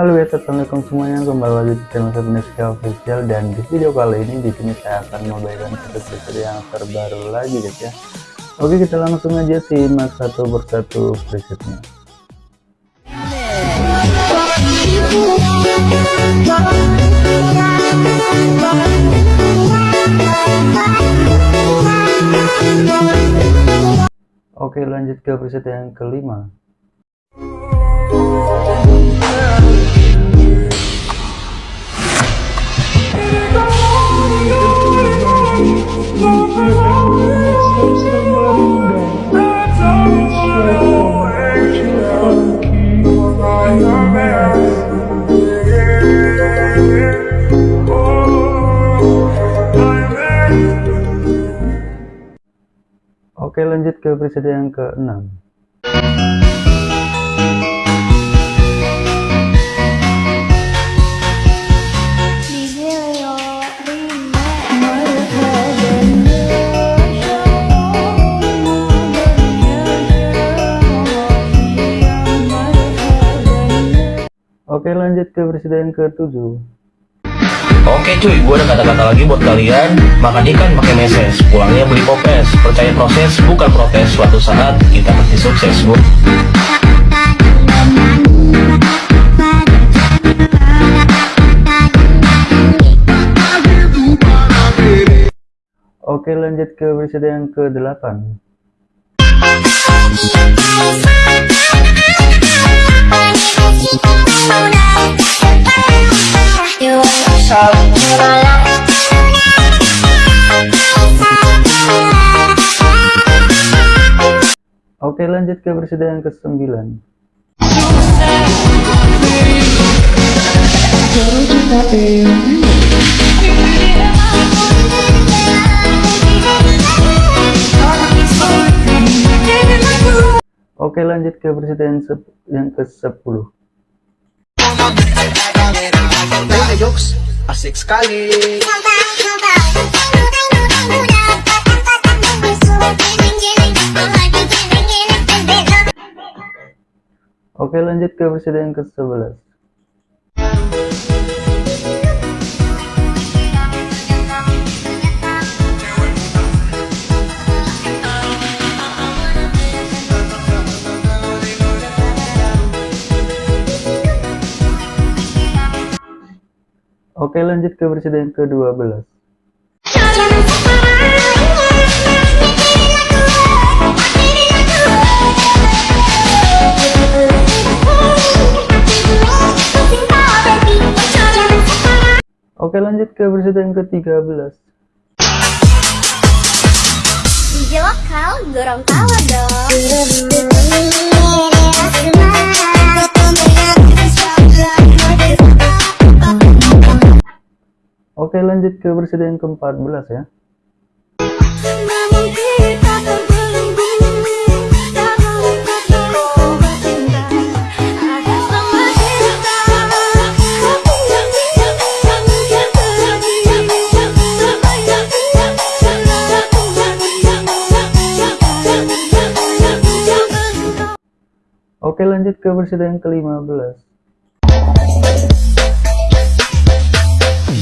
Halo ya, assalamualaikum semuanya kembali lagi di channel Sabneska Official dan di video kali ini di sini saya akan membagikan satu yang terbaru lagi guys ya. Oke kita langsung aja simak satu persatu presetnya. Oke lanjut ke preset yang kelima lanjut ke preset yang ke-6 Oke lanjut ke presiden ke-7 Oke cuy, gue ada kata-kata lagi buat kalian. Makan ikan pakai meses, pulangnya beli popes. Percaya proses, bukan protes. Suatu saat kita pasti sukses bu. Oke lanjut ke presiden ke-8 Oke lanjut ke presiden ke-9 Oke lanjut ke presiden yang ke-10 asik sekali. Oke lanjut ke presiden ke-11 Oke lanjut ke presiden ke-12 Oke lanjut ke presiden ke-13 DJ lokal dorong tawa dong Oke lanjut ke presiden ke-14 ya Oke lanjut ke presiden ke-15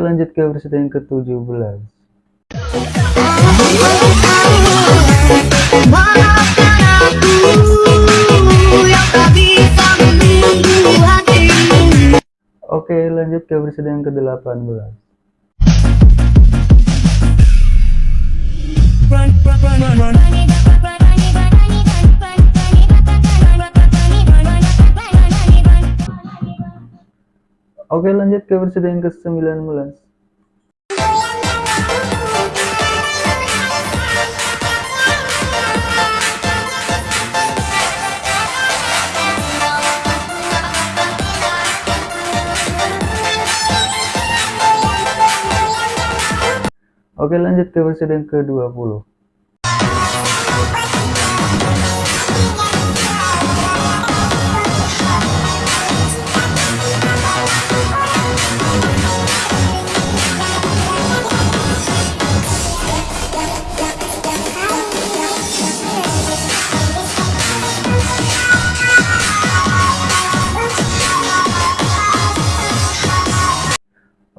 lanjut ke ke-17 aku yang tak bisa menunggu hatimu Oke lanjut ke presiden ke-18 Oke lanjut ke versi yang ke-19 Oke lanjut ke versi yang ke-20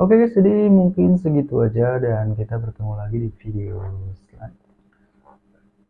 Oke guys, jadi mungkin segitu aja dan kita bertemu lagi di video